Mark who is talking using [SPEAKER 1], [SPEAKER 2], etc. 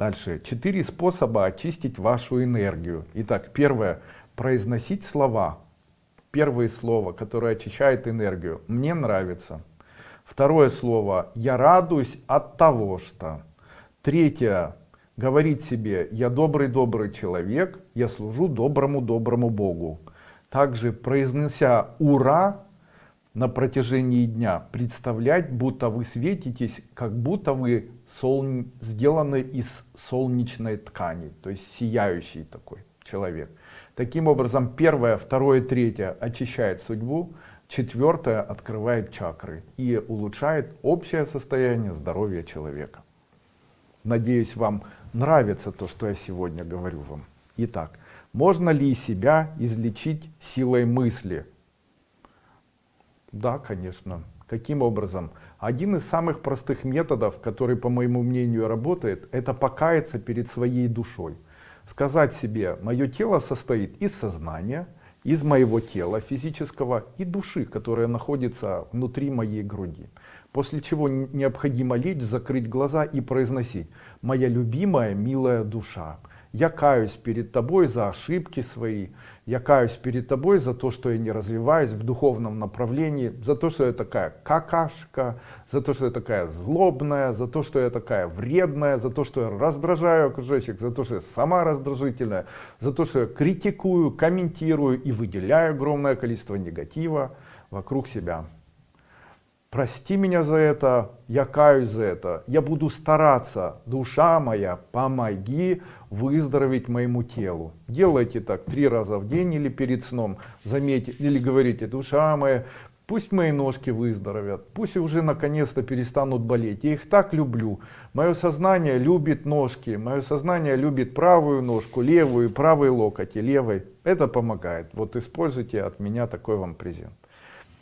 [SPEAKER 1] Дальше. Четыре способа очистить вашу энергию. Итак, первое. Произносить слова. Первое слово, которое очищает энергию. Мне нравится. Второе слово. Я радуюсь от того, что. Третье. Говорить себе, я добрый-добрый человек, я служу доброму-доброму Богу. Также произнося «Ура!» На протяжении дня, представлять, будто вы светитесь, как будто вы солн... сделаны из солнечной ткани, то есть сияющий такой человек. Таким образом, первое, второе, третье очищает судьбу, четвертое открывает чакры и улучшает общее состояние здоровья человека. Надеюсь, вам нравится то, что я сегодня говорю вам. Итак, можно ли себя излечить силой мысли? Да, конечно. Каким образом? Один из самых простых методов, который, по моему мнению, работает, это покаяться перед своей душой. Сказать себе, мое тело состоит из сознания, из моего тела физического и души, которая находится внутри моей груди. После чего необходимо лечь, закрыть глаза и произносить «Моя любимая, милая душа, я каюсь перед тобой за ошибки свои, я каюсь перед тобой за то, что я не развиваюсь в духовном направлении, за то, что я такая какашка, за то, что я такая злобная, за то, что я такая вредная, за то, что я раздражаю окружающих, за то, что я сама раздражительная, за то, что я критикую, комментирую и выделяю огромное количество негатива вокруг себя. Прости меня за это, я каюсь за это, я буду стараться, душа моя, помоги выздороветь моему телу. Делайте так три раза в день или перед сном, заметьте, или говорите, душа моя, пусть мои ножки выздоровят, пусть уже наконец-то перестанут болеть, я их так люблю. Мое сознание любит ножки, мое сознание любит правую ножку, левую, правый локоть и левой. Это помогает. Вот используйте от меня такой вам презент.